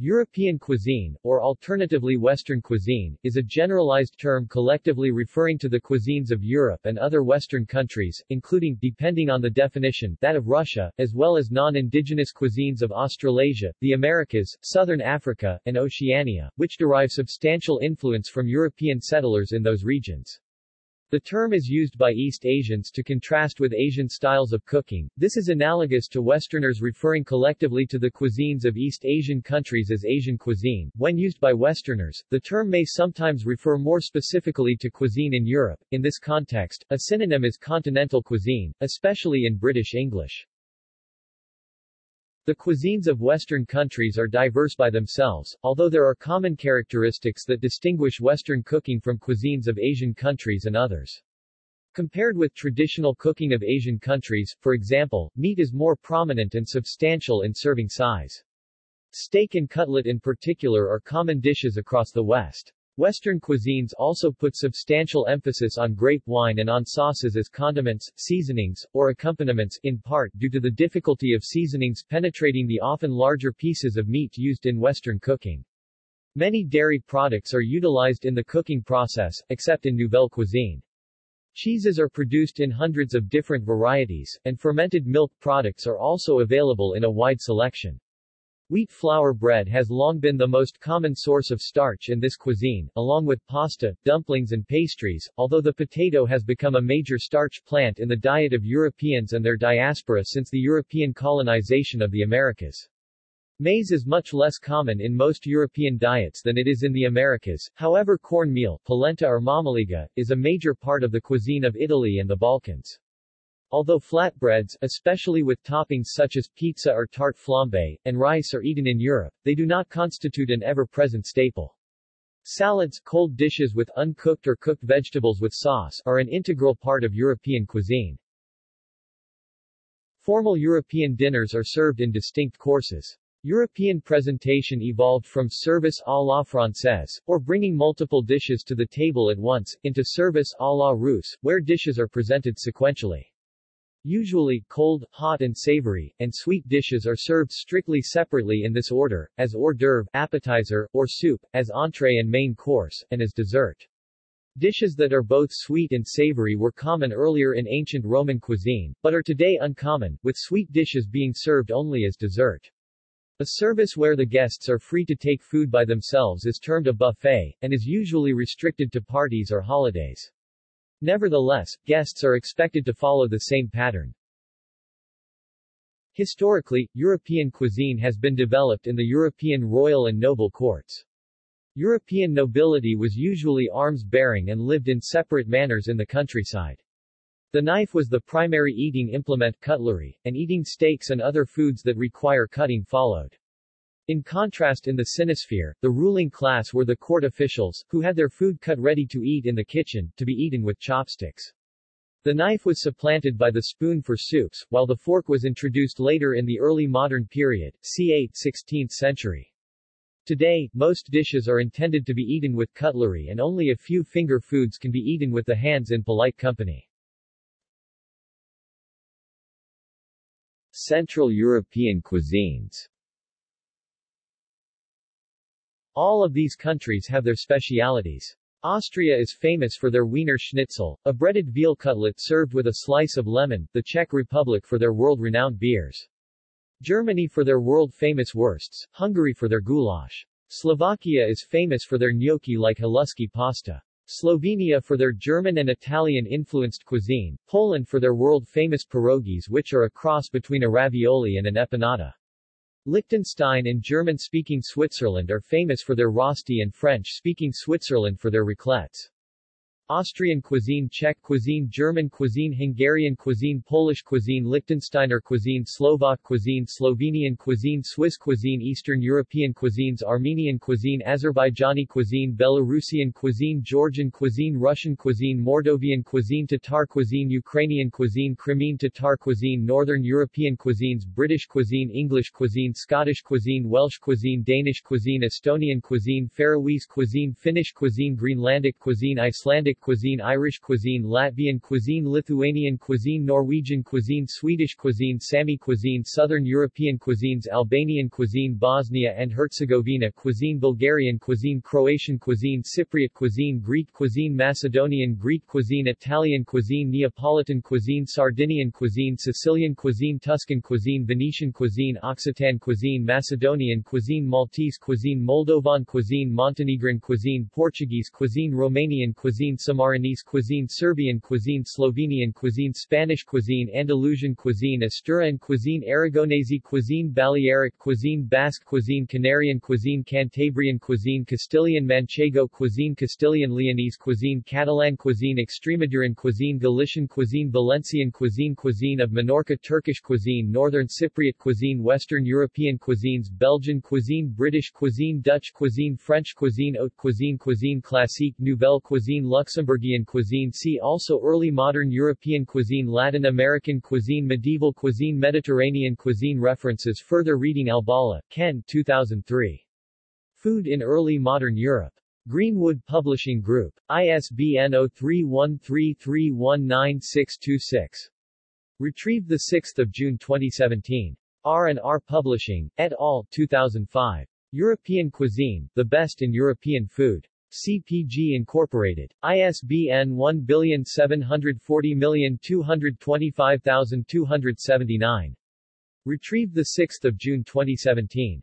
European cuisine, or alternatively Western cuisine, is a generalized term collectively referring to the cuisines of Europe and other Western countries, including, depending on the definition, that of Russia, as well as non-indigenous cuisines of Australasia, the Americas, Southern Africa, and Oceania, which derive substantial influence from European settlers in those regions. The term is used by East Asians to contrast with Asian styles of cooking. This is analogous to Westerners referring collectively to the cuisines of East Asian countries as Asian cuisine. When used by Westerners, the term may sometimes refer more specifically to cuisine in Europe. In this context, a synonym is continental cuisine, especially in British English. The cuisines of Western countries are diverse by themselves, although there are common characteristics that distinguish Western cooking from cuisines of Asian countries and others. Compared with traditional cooking of Asian countries, for example, meat is more prominent and substantial in serving size. Steak and cutlet in particular are common dishes across the West. Western cuisines also put substantial emphasis on grape wine and on sauces as condiments, seasonings, or accompaniments, in part due to the difficulty of seasonings penetrating the often larger pieces of meat used in Western cooking. Many dairy products are utilized in the cooking process, except in Nouvelle cuisine. Cheeses are produced in hundreds of different varieties, and fermented milk products are also available in a wide selection. Wheat flour bread has long been the most common source of starch in this cuisine, along with pasta, dumplings and pastries, although the potato has become a major starch plant in the diet of Europeans and their diaspora since the European colonization of the Americas. Maize is much less common in most European diets than it is in the Americas, however cornmeal, polenta or mamaliga, is a major part of the cuisine of Italy and the Balkans. Although flatbreads, especially with toppings such as pizza or tart flambe, and rice are eaten in Europe, they do not constitute an ever-present staple. Salads, cold dishes with uncooked or cooked vegetables with sauce, are an integral part of European cuisine. Formal European dinners are served in distinct courses. European presentation evolved from service à la française, or bringing multiple dishes to the table at once, into service à la russe, where dishes are presented sequentially. Usually, cold, hot and savory, and sweet dishes are served strictly separately in this order, as hors d'oeuvre, appetizer, or soup, as entree and main course, and as dessert. Dishes that are both sweet and savory were common earlier in ancient Roman cuisine, but are today uncommon, with sweet dishes being served only as dessert. A service where the guests are free to take food by themselves is termed a buffet, and is usually restricted to parties or holidays. Nevertheless, guests are expected to follow the same pattern. Historically, European cuisine has been developed in the European royal and noble courts. European nobility was usually arms-bearing and lived in separate manners in the countryside. The knife was the primary eating implement cutlery, and eating steaks and other foods that require cutting followed. In contrast in the Sinosphere, the ruling class were the court officials, who had their food cut ready to eat in the kitchen, to be eaten with chopsticks. The knife was supplanted by the spoon for soups, while the fork was introduced later in the early modern period, c. 8th-16th century. Today, most dishes are intended to be eaten with cutlery and only a few finger foods can be eaten with the hands in polite company. Central European cuisines all of these countries have their specialities. Austria is famous for their Wiener Schnitzel, a breaded veal cutlet served with a slice of lemon, the Czech Republic for their world-renowned beers. Germany for their world-famous wursts, Hungary for their goulash. Slovakia is famous for their gnocchi-like haluski pasta. Slovenia for their German and Italian-influenced cuisine, Poland for their world-famous pierogies which are a cross between a ravioli and an empanada. Liechtenstein and German-speaking Switzerland are famous for their rosti and French-speaking Switzerland for their raclettes. Austrian cuisine Czech cuisine German cuisine Hungarian cuisine Polish cuisine Liechtensteiner cuisine Slovak cuisine Slovenian cuisine Swiss cuisine Eastern European cuisines Armenian cuisine Azerbaijani cuisine Belarusian cuisine Georgian cuisine Russian cuisine Moldovan cuisine Tatar cuisine Ukrainian cuisine Crimean Tatar cuisine Northern European cuisines British cuisine English cuisine Scottish cuisine Welsh cuisine Danish cuisine Estonian cuisine Faroese cuisine Finnish cuisine Greenlandic cuisine Icelandic Cuisine Irish cuisine Latvian cuisine Lithuanian cuisine Norwegian cuisine Swedish cuisine Sami cuisine Southern European cuisines Albanian cuisine Bosnia and Herzegovina cuisine Bulgarian cuisine Croatian cuisine Cypriot cuisine Greek cuisine Macedonian Greek cuisine Italian cuisine Neapolitan cuisine Sardinian cuisine Sicilian cuisine Tuscan cuisine Venetian cuisine Occitan cuisine Macedonian cuisine Maltese cuisine Moldovan cuisine Montenegrin cuisine Portuguese cuisine Romanian cuisine Sammarinese cuisine Serbian cuisine Slovenian cuisine Spanish cuisine Andalusian cuisine Asturian cuisine Aragonese cuisine Balearic cuisine Basque cuisine Canarian cuisine Cantabrian cuisine Castilian Manchego cuisine Castilian Leonese cuisine Catalan cuisine Extremaduran cuisine Galician cuisine Valencian cuisine Cuisine of Minorca Turkish cuisine Northern Cypriot cuisine Western European cuisines Belgian cuisine British cuisine Dutch cuisine French cuisine Haute cuisine Cuisine classique Nouvelle cuisine Luxembourgian cuisine See also Early modern European cuisine Latin American cuisine Medieval cuisine Mediterranean cuisine References Further reading Albala, Ken 2003. Food in Early Modern Europe. Greenwood Publishing Group. ISBN 0313319626. Retrieved 6 June 2017. R&R Publishing, et al., 2005. European Cuisine, The Best in European Food. CPG Incorporated. ISBN 1740225279. Retrieved 6 June 2017.